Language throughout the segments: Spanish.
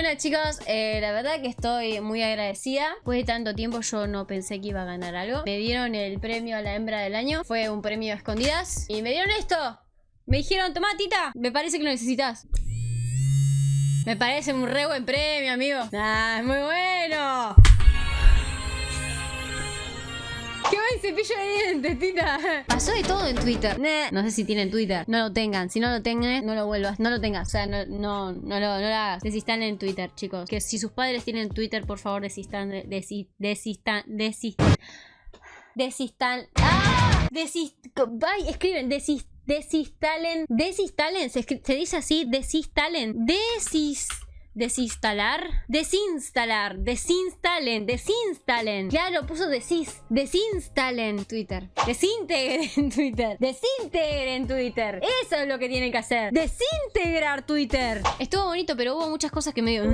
Bueno chicos, eh, la verdad que estoy muy agradecida. Después de tanto tiempo yo no pensé que iba a ganar algo. Me dieron el premio a la hembra del año. Fue un premio a escondidas. Y me dieron esto. Me dijeron, toma tita, me parece que lo necesitas. Me parece un re buen premio, amigo. Ah, es muy bueno. ¡Qué buen cepillo de dientes, tita! Pasó de todo en Twitter. Nah. No sé si tienen Twitter. No lo tengan. Si no lo tengan, no lo vuelvas. No lo tengas. O sea, no, no, no, lo, no lo hagas. Desistan en Twitter, chicos. Que si sus padres tienen Twitter, por favor, desistan. de- desi- desistan. Desistan. Desistan. ¡Ah! Desist... Ay, escriben. Desis... Desinstalen. Desinstalen. Se, dice así. Desinstalen. Desis... Desinstalar. Desinstalar. Desinstalen. Desinstalen. Claro, puso desis. Desinstalen Twitter. Desintegren Twitter. Desintegren Twitter. Eso es lo que tienen que hacer. Desintegrar Twitter. Estuvo bonito, pero hubo muchas cosas que me dio.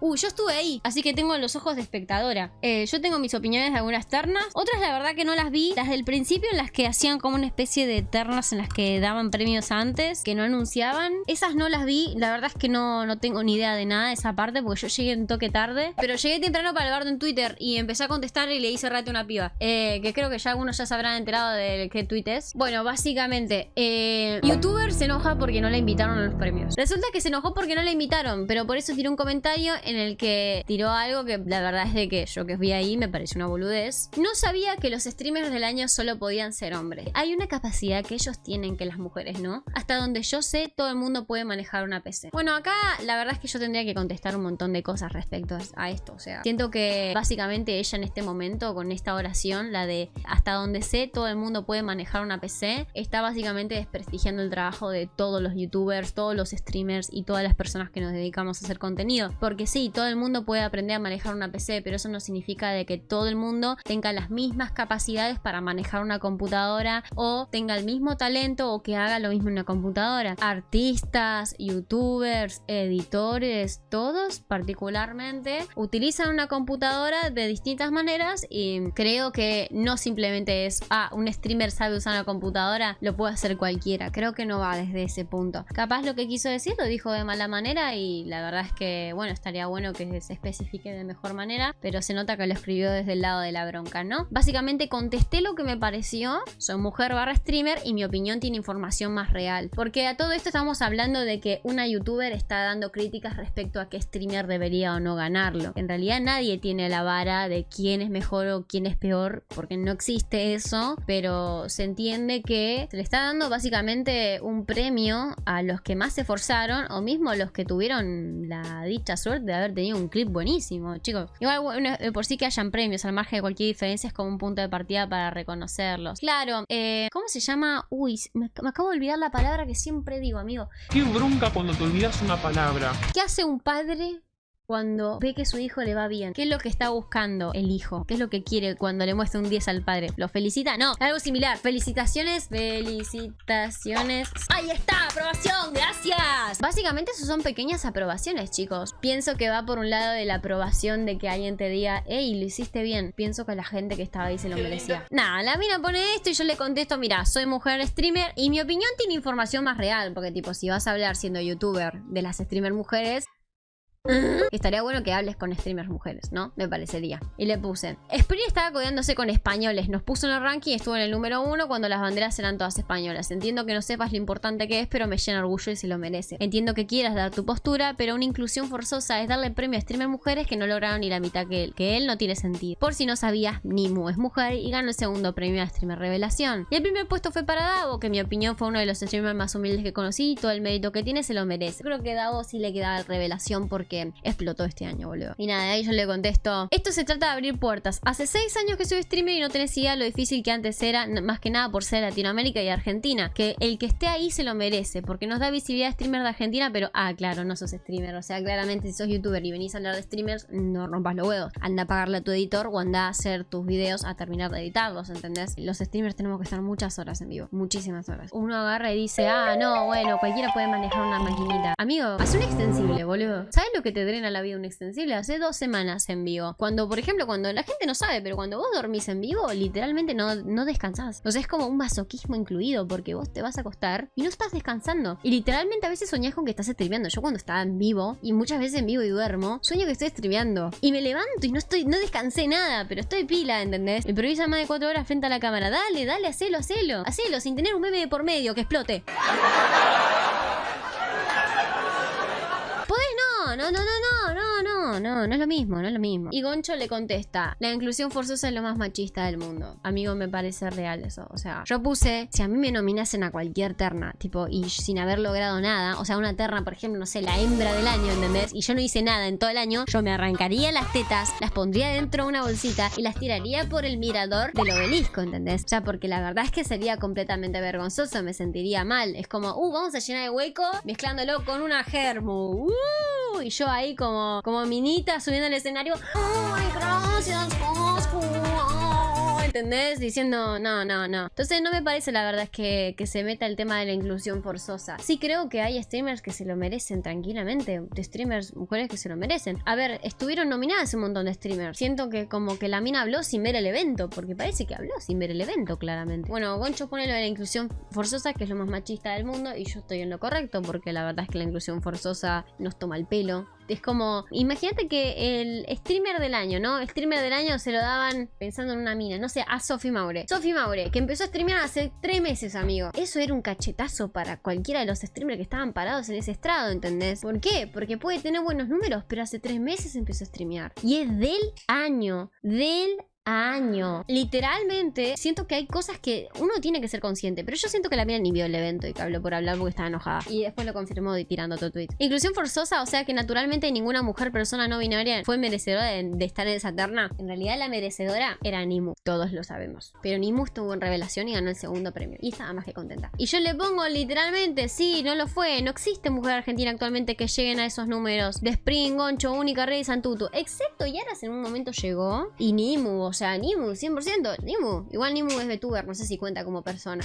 Uy, yo estuve ahí. Así que tengo los ojos de espectadora. Eh, yo tengo mis opiniones de algunas ternas. Otras, la verdad, que no las vi. Las del principio, en las que hacían como una especie de ternas en las que daban premios antes, que no anunciaban. Esas no las vi. La verdad es que no, no tengo ni idea de nada esa parte porque yo llegué un toque tarde. Pero llegué temprano para el bardo en Twitter y empecé a contestar y le hice rate a una piba. Eh, que creo que ya algunos ya se habrán enterado de qué tweet es. Bueno, básicamente, eh, youtuber se enoja porque no la invitaron a los premios. Resulta que se enojó porque no la invitaron, pero por eso tiró un comentario en el que tiró algo que la verdad es de que yo que vi ahí me pareció una boludez. No sabía que los streamers del año solo podían ser hombres. Hay una capacidad que ellos tienen que las mujeres, ¿no? Hasta donde yo sé, todo el mundo puede manejar una PC. Bueno, acá la verdad es que yo tendría que contestar un montón de cosas respecto a esto. O sea, siento que básicamente ella en este momento, con esta oración, la de hasta donde sé, todo el mundo puede manejar una PC, está básicamente desprestigiando el trabajo de todos los youtubers, todos los streamers y todas las personas que nos dedicamos a hacer contenido. Porque sí, todo el mundo puede aprender a manejar una PC, pero eso no significa de que todo el mundo tenga las mismas capacidades para manejar una computadora o tenga el mismo talento o que haga lo mismo en una computadora. Artistas, youtubers, editores, todos particularmente utilizan una computadora de distintas maneras y creo que no simplemente es, ah, un streamer sabe usar una computadora, lo puede hacer cualquiera. Creo que no va desde ese punto. Capaz lo que quiso decir lo dijo de mala manera y la verdad es que, bueno, estaría bueno que se especifique de mejor manera, pero se nota que lo escribió desde el lado de la bronca, ¿no? Básicamente contesté lo que me pareció, soy mujer barra streamer y mi opinión tiene información más real. Porque a todo esto estamos hablando de que una youtuber está dando críticas respecto a qué streamer debería o no ganarlo. En realidad nadie tiene la vara de quién es mejor o quién es peor, porque no existe eso, pero se entiende que se le está dando básicamente un premio a los que más se esforzaron o mismo los que tuvieron la dicha suerte de haber tenido un clip buenísimo, chicos. Igual bueno, por sí que hayan premios al margen de cualquier diferencia es como un punto de partida para reconocerlos. Claro, eh, ¿cómo se llama? Uy, me, me acabo de olvidar la palabra que siempre digo, amigo. Qué bronca cuando te olvidas una palabra. ¿Qué hace un padre cuando ve que su hijo le va bien? ¿Qué es lo que está buscando el hijo? ¿Qué es lo que quiere cuando le muestra un 10 al padre? ¿Lo felicita? No, algo similar. Felicitaciones, felicitaciones. ¡Ahí está! ¡Aprobación! ¡Gracias! Básicamente eso son pequeñas aprobaciones, chicos. Pienso que va por un lado de la aprobación de que alguien te diga, hey, lo hiciste bien. Pienso que la gente que estaba ahí se lo merecía. Nada, la mina pone esto y yo le contesto, mira, soy mujer streamer y mi opinión tiene información más real. Porque tipo, si vas a hablar siendo youtuber de las streamer mujeres, Estaría bueno que hables con streamers mujeres, ¿no? Me parecería. Y le puse. Spree estaba codeándose con españoles. Nos puso en el ranking y estuvo en el número uno cuando las banderas eran todas españolas. Entiendo que no sepas lo importante que es, pero me llena orgullo y se lo merece. Entiendo que quieras dar tu postura, pero una inclusión forzosa es darle premio a streamers mujeres que no lograron ni la mitad que él. Que él no tiene sentido. Por si no sabías, Nimu es mujer y ganó el segundo premio a streamer revelación. Y el primer puesto fue para Davo, que en mi opinión fue uno de los streamers más humildes que conocí y todo el mérito que tiene se lo merece. Creo que Davo sí le queda revelación porque explotó este año, boludo. Y nada, de ahí yo le contesto, esto se trata de abrir puertas. Hace seis años que soy streamer y no tenés idea lo difícil que antes era, más que nada por ser Latinoamérica y Argentina. Que el que esté ahí se lo merece, porque nos da visibilidad a streamer de Argentina, pero, ah, claro, no sos streamer. O sea, claramente si sos youtuber y venís a hablar de streamers, no rompas los huevos. Anda a pagarle a tu editor o anda a hacer tus videos a terminar de editarlos, ¿entendés? Los streamers tenemos que estar muchas horas en vivo, muchísimas horas. Uno agarra y dice, ah, no, bueno, cualquiera puede manejar una maquinita. Amigo, haz un extensible, boludo. ¿Sabes lo que que te drena la vida un extensible. Hace dos semanas en vivo. Cuando, por ejemplo, cuando la gente no sabe, pero cuando vos dormís en vivo, literalmente no, no descansás. O sea, es como un masoquismo incluido porque vos te vas a acostar y no estás descansando. Y literalmente a veces soñás con que estás streameando. Yo cuando estaba en vivo, y muchas veces en vivo y duermo, sueño que estoy streameando. Y me levanto y no estoy, no descansé nada, pero estoy pila, ¿entendés? Improvisa más de cuatro horas frente a la cámara. Dale, dale, hacelo, hacelo. Hacelo, sin tener un bebé por medio que explote. No, no, no, no, no, no, no, no es lo mismo, no es lo mismo. Y Goncho le contesta, la inclusión forzosa es lo más machista del mundo. Amigo, me parece real eso. O sea, yo puse, si a mí me nominasen a cualquier terna, tipo, y sin haber logrado nada, o sea, una terna, por ejemplo, no sé, la hembra del año, ¿entendés? Y yo no hice nada en todo el año, yo me arrancaría las tetas, las pondría dentro de una bolsita y las tiraría por el mirador del obelisco, ¿entendés? O sea, porque la verdad es que sería completamente vergonzoso, me sentiría mal. Es como, uh, vamos a llenar el hueco mezclándolo con una germu. ¡Uh! Y yo ahí como, como minita subiendo al escenario. ¡Ay, gracias, Coscu! ¿Entendés? Diciendo, no, no, no. Entonces no me parece la verdad es que, que, se meta el tema de la inclusión forzosa. Sí creo que hay streamers que se lo merecen tranquilamente. Streamers, mujeres que se lo merecen. A ver, estuvieron nominadas un montón de streamers. Siento que como que la mina habló sin ver el evento. Porque parece que habló sin ver el evento, claramente. Bueno, Goncho pone lo de la inclusión forzosa, que es lo más machista del mundo. Y yo estoy en lo correcto, porque la verdad es que la inclusión forzosa nos toma el pelo. Es como, imagínate que el streamer del año, ¿no? El streamer del año se lo daban pensando en una mina, no sé, a Sofi Maure. Sofi Maure, que empezó a streamear hace tres meses, amigo. Eso era un cachetazo para cualquiera de los streamers que estaban parados en ese estrado, ¿entendés? ¿Por qué? Porque puede tener buenos números, pero hace tres meses empezó a streamear. Y es del año, del año. Literalmente, siento que hay cosas que uno tiene que ser consciente. Pero yo siento que la mía ni vio el evento y que habló por hablar porque estaba enojada. Y después lo confirmó tirando otro tweet. Inclusión forzosa, o sea que naturalmente ninguna mujer, persona no binaria fue merecedora de, estar en esa terna. En realidad la merecedora era Nimu. Todos lo sabemos. Pero Nimu estuvo en revelación y ganó el segundo premio. Y estaba más que contenta. Y yo le pongo literalmente, sí, no lo fue. No existe mujer argentina actualmente que lleguen a esos números. De Spring, Goncho, Única, Rey, Santutu. Excepto Yaras en un momento llegó. Y Nimu, o sea, Nimu, 100%. Nimu. Igual Nimu es VTuber, no sé si cuenta como persona.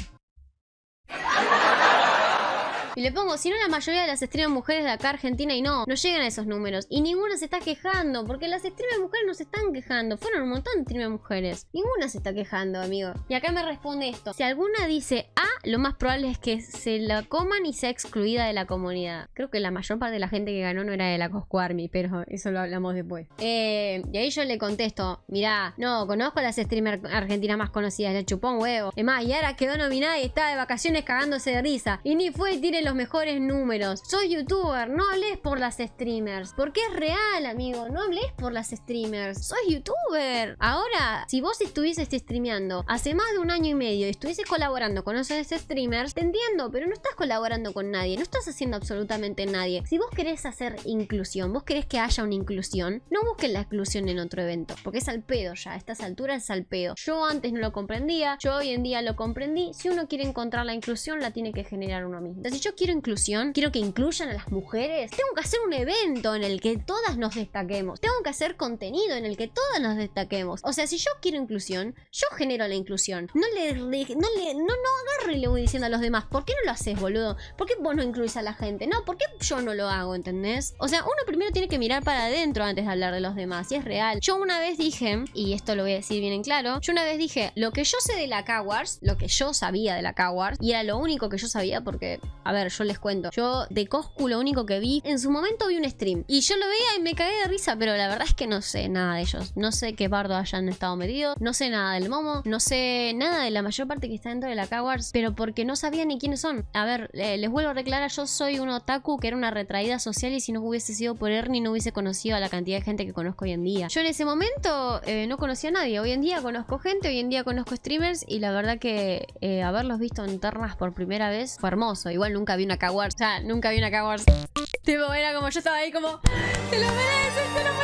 Y le pongo, si no la mayoría de las streamers mujeres de acá Argentina y no, no llegan a esos números. Y ninguna se está quejando, porque las streamers mujeres no se están quejando. Fueron un montón de streamers mujeres. Ninguna se está quejando, amigo. Y acá me responde esto. Si alguna dice A, lo más probable es que se la coman y sea excluida de la comunidad. Creo que la mayor parte de la gente que ganó no era de la Cosco Army, pero eso lo hablamos después. Eh, y ahí yo le contesto, mirá, no, conozco a las streamers argentinas más conocidas, le chupón huevo. Es más, Yara quedó nominada y está de vacaciones cagándose de risa. Y ni fue tiene los mejores números. Soy youtuber, no hables por las streamers. Porque es real, amigo. No hables por las streamers. Soy youtuber. Ahora, si vos estuvieses streameando hace más de un año y medio y estuvieses colaborando con esos streamers, te entiendo, pero no estás colaborando con nadie. No estás haciendo absolutamente nadie. Si vos querés hacer inclusión, vos querés que haya una inclusión, no busques la inclusión en otro evento. Porque es al pedo ya. A estas alturas es al pedo. Yo antes no lo comprendía. Yo hoy en día lo comprendí. Si uno quiere encontrar la inclusión, la tiene que generar uno mismo. Si yo quiero inclusión, quiero que incluyan a las mujeres, tengo que hacer un evento en el que todas nos destaquemos. Tengo que hacer contenido en el que todas nos destaquemos. O sea, si yo quiero inclusión, yo genero la inclusión. No le, no le, no, no agarro y le voy diciendo a los demás, ¿por qué no lo haces, boludo? ¿Por qué vos no incluís a la gente? No, ¿por qué yo no lo hago, entendés? O sea, uno primero tiene que mirar para adentro antes de hablar de los demás, y es real. Yo una vez dije, y esto lo voy a decir bien en claro, yo una vez dije, lo que yo sé de la Cowards, lo que yo sabía de la Cowards, y era lo único que yo sabía porque, a ver, yo les cuento. Yo de Coscu lo único que vi, en su momento vi un stream. Y yo lo veía y me cagué de risa, pero la verdad es que no sé nada de ellos. No sé qué bardo hayan estado metidos, no sé nada del Momo, no sé nada de la mayor parte que está dentro de la Cowards, pero porque no sabía ni quiénes son. A ver, les vuelvo a reclarar, yo soy un otaku que era una retraída social y si no hubiese sido por Ernie no hubiese conocido a la cantidad de gente que conozco hoy en día. Yo en ese momento eh, no conocía a nadie, hoy en día conozco gente, hoy en día conozco streamers y la verdad que eh, haberlos visto en ternas por primera vez fue hermoso. Igual nunca vi una Cowards, o sea, nunca vi una Cowards. Tipo, era como yo estaba ahí como, se lo merecen, se lo merecen.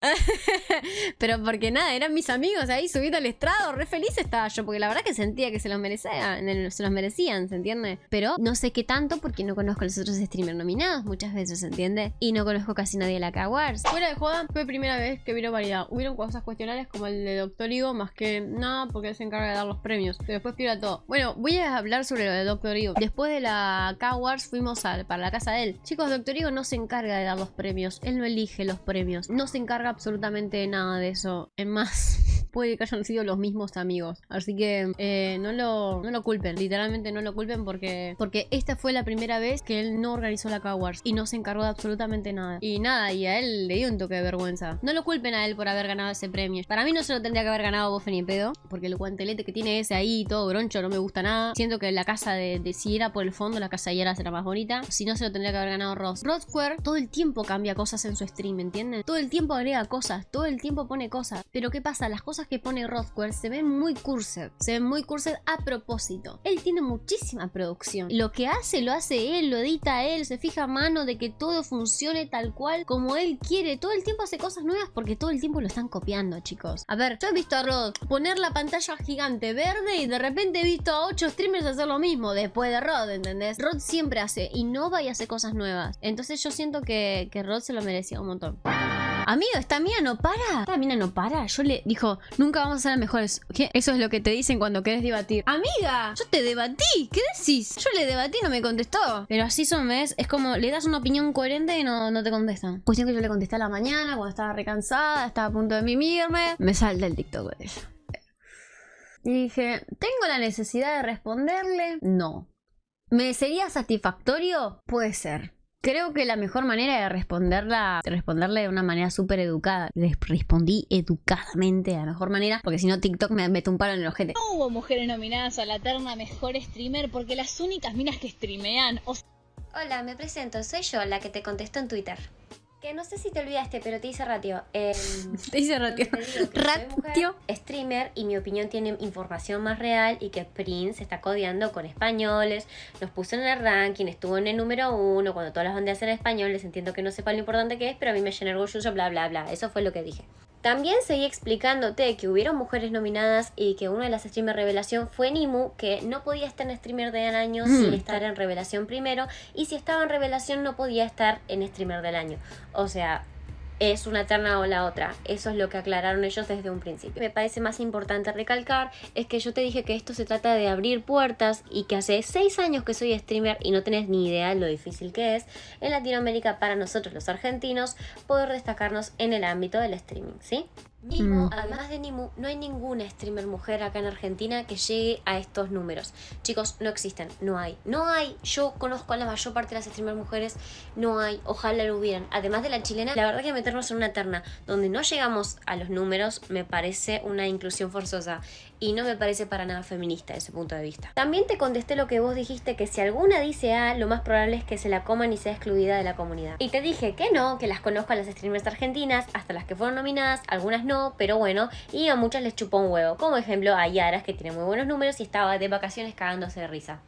Pero porque nada, eran mis amigos ahí subiendo al estrado, re feliz estaba yo, porque la verdad que sentía que se los merecían, se los merecían, ¿se entiende? Pero no sé qué tanto porque no conozco a los otros streamers nominados muchas veces, ¿se entiende? Y no conozco casi nadie de la K-Wars. Fuera de joda, fue primera vez que vieron variedad. Hubieron cosas cuestionables como el de Doctor Ivo, más que nada porque él se encarga de dar los premios. Pero después pierda todo. Bueno, voy a hablar sobre lo de Doctor Ivo. Después de la K-Wars fuimos a, para la casa de él. Chicos, Doctor Ivo no se encarga de dar los premios. Él no elige los premios. No se encarga absolutamente nada de eso. Es más, puede que hayan sido los mismos amigos. Así que eh, no, lo, no lo culpen. Literalmente no lo culpen porque, porque esta fue la primera vez que él no organizó la K-Wars y no se encargó de absolutamente nada. Y nada, y a él le dio un toque de vergüenza. No lo culpen a él por haber ganado ese premio. Para mí no se lo tendría que haber ganado Bofe ni pedo. Porque el guantelete que tiene ese ahí, todo broncho, no me gusta nada. Siento que la casa de, de si era por el fondo, la casa de Yara será más bonita. Si no, se lo tendría que haber ganado Ross. Rod Square todo el tiempo cambia cosas en su stream, ¿entienden? Todo el tiempo agrega cosas, todo el tiempo pone cosas. Pero ¿qué pasa? Las cosas que pone Square se ven muy cursed. Se ven muy cursed a propósito. Él tiene muchísima producción. Lo que hace, lo hace él, lo edita él, se fija a mano de que todo funcione tal cual como él quiere. Todo el tiempo hace cosas nuevas porque todo el tiempo lo están copiando, chicos. A ver, yo he visto a Rod poner la pantalla gigante verde y de repente he visto a 8 streamers hacer lo mismo después de Rod, ¿entendés? Rod siempre hace, innova y hace cosas nuevas. Entonces yo siento que, que Rod se lo merecía un montón. Amigo, esta mina no para. Esta mina no para. Yo le dijo, nunca vamos a ser mejores. ¿Qué? Eso es lo que te dicen cuando querés debatir. Amiga, yo te debatí. ¿Qué decís? Yo le debatí y no me contestó. Pero así son, ¿ves? Es como le das una opinión coherente y no, no te contestan. Cuestión que yo le contesté a la mañana cuando estaba recansada, estaba a punto de mimirme. Me salta el TikTok de ella. Y dije, ¿tengo la necesidad de responderle? No. ¿Me sería satisfactorio? Puede ser. Creo que la mejor manera de responderla, de responderle de una manera súper educada. Les respondí educadamente de la mejor manera, porque si no TikTok me mete un palo en el ojete. No hubo mujeres nominadas a la terna mejor streamer porque las únicas minas que streamean... Hola, me presento, soy yo la que te contestó en Twitter. Que no sé si te olvidaste, pero te hice ratio. Eh, te hice ratio. ratio. streamer y mi opinión tiene información más real y que Prince está codeando con españoles. Nos puso en el ranking, estuvo en el número uno. Cuando todas las banderas en españoles, entiendo que no sepa lo importante que es, pero a mí me llena orgulloso, bla, bla, bla. Eso fue lo que dije. También seguí explicándote que hubieron mujeres nominadas y que una de las streamers revelación fue Nimu, que no podía estar en streamer del año mm. sin estar en revelación primero, y si estaba en revelación no podía estar en streamer del año. O sea, es una terna o la otra. Eso es lo que aclararon ellos desde un principio. Me parece más importante recalcar es que yo te dije que esto se trata de abrir puertas y que hace 6 años que soy streamer y no tenés ni idea de lo difícil que es en Latinoamérica para nosotros los argentinos poder destacarnos en el ámbito del streaming, ¿sí? Nimu, mm. además de Nimu, no hay ninguna streamer mujer acá en Argentina que llegue a estos números. Chicos, no existen, no hay. No hay, yo conozco a la mayor parte de las streamers mujeres, no hay, ojalá lo hubieran. Además de la chilena, la verdad que meternos en una terna donde no llegamos a los números me parece una inclusión forzosa y no me parece para nada feminista ese punto de vista. También te contesté lo que vos dijiste, que si alguna dice A, lo más probable es que se la coman y sea excluida de la comunidad. Y te dije que no, que las conozco a las streamers argentinas, hasta las que fueron nominadas, algunas no, pero bueno, y a muchas les chupó un huevo. Como ejemplo a Yaras, que tiene muy buenos números y estaba de vacaciones cagándose de risa.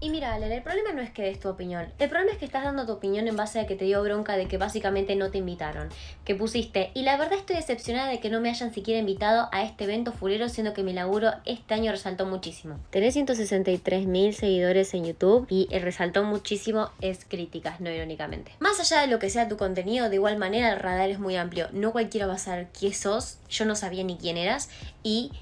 Y mira, Ale, el problema no es que des tu opinión. El problema es que estás dando tu opinión en base a que te dio bronca de que básicamente no te invitaron. Que pusiste, y la verdad estoy decepcionada de que no me hayan siquiera invitado a este evento fulero, siendo que mi laburo este año resaltó muchísimo. Tenés 163 mil seguidores en YouTube y el resaltó muchísimo es críticas, no irónicamente. Más allá de lo que sea tu contenido, de igual manera el radar es muy amplio. No cualquiera va a saber quién sos, yo no sabía ni quién eras y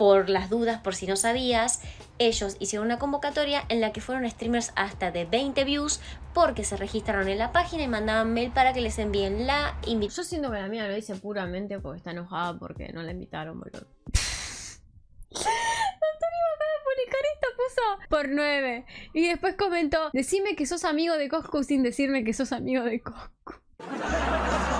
por las dudas, por si no sabías, ellos hicieron una convocatoria en la que fueron streamers hasta de 20 views porque se registraron en la página y mandaban mail para que les envíen la invitación. Yo siento que la mía lo hice puramente porque está enojada porque no la invitaron, boludo. por 9 y después comentó, decime que sos amigo de Coscu sin decirme que sos amigo de Coscu.